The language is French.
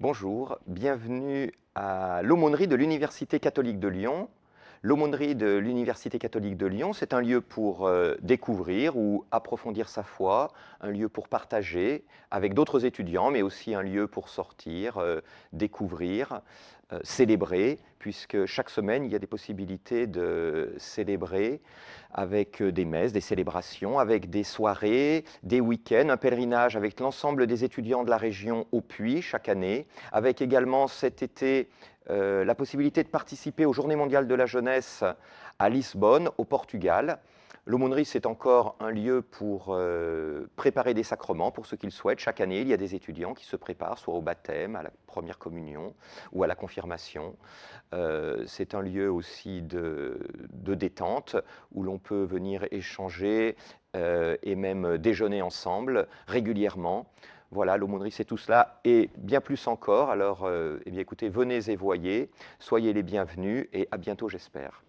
Bonjour, bienvenue à l'aumônerie de l'Université catholique de Lyon. L'aumônerie de l'Université catholique de Lyon, c'est un lieu pour euh, découvrir ou approfondir sa foi, un lieu pour partager avec d'autres étudiants, mais aussi un lieu pour sortir, euh, découvrir, euh, célébrer, puisque chaque semaine, il y a des possibilités de célébrer avec des messes, des célébrations, avec des soirées, des week-ends, un pèlerinage avec l'ensemble des étudiants de la région au Puy chaque année, avec également cet été euh, la possibilité de participer aux Journées mondiales de la jeunesse à Lisbonne, au Portugal. L'aumônerie, c'est encore un lieu pour euh, préparer des sacrements, pour ceux qui le souhaitent. Chaque année, il y a des étudiants qui se préparent, soit au baptême, à la première communion ou à la confirmation. Euh, c'est un lieu aussi de, détente, où l'on peut venir échanger et même déjeuner ensemble régulièrement. Voilà, l'aumônerie, c'est tout cela et bien plus encore. Alors, euh, eh bien, écoutez, venez et voyez, soyez les bienvenus et à bientôt, j'espère.